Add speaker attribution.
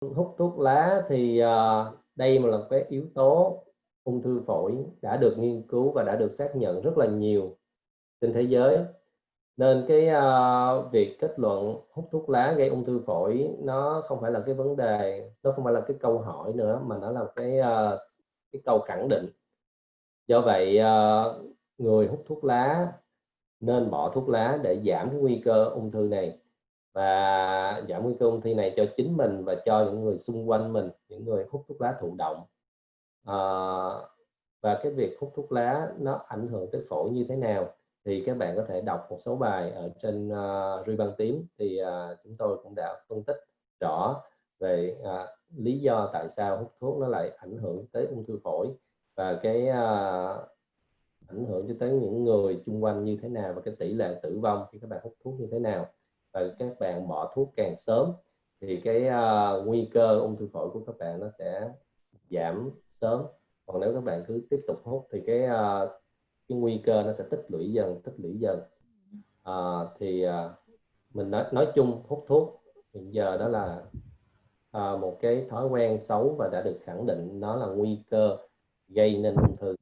Speaker 1: hút thuốc lá thì uh, đây là một cái yếu tố ung thư phổi đã được nghiên cứu và đã được xác nhận rất là nhiều trên thế giới. Nên cái uh, việc kết luận hút thuốc lá gây ung thư phổi nó không phải là cái vấn đề nó không phải là cái câu hỏi nữa mà nó là cái uh, cái câu khẳng định. Do vậy uh, người hút thuốc lá nên bỏ thuốc lá để giảm cái nguy cơ ung thư này và giảm nguy cơ ung thư này cho chính mình và cho những người xung quanh mình những người hút thuốc lá thụ động. À, và cái việc hút thuốc lá nó ảnh hưởng tới phổi như thế nào thì các bạn có thể đọc một số bài ở trên ờ, uh, Ruy băng tím. Thì uh, chúng tôi cũng đã phân tích rõ về uh, lý do tại sao hút thuốc nó lại ảnh hưởng tới ung thư phổi và cái uh, ảnh hưởng cho tới những người xung quanh như thế nào và cái tỷ lệ tử vong khi các bạn hút thuốc như thế nào và các bạn bỏ thuốc càng sớm thì cái uh, nguy cơ ung thư phổi của các bạn nó sẽ giảm sớm. Còn nếu các bạn cứ tiếp tục hút thì cái uh, cái nguy cơ nó sẽ tích lũy dần tích lũy dần. Uh, thì uh, mình nói nói chung hút thuốc hiện giờ đó là uh, một cái thói quen xấu và đã được khẳng định nó là nguy cơ gây nên ung thư.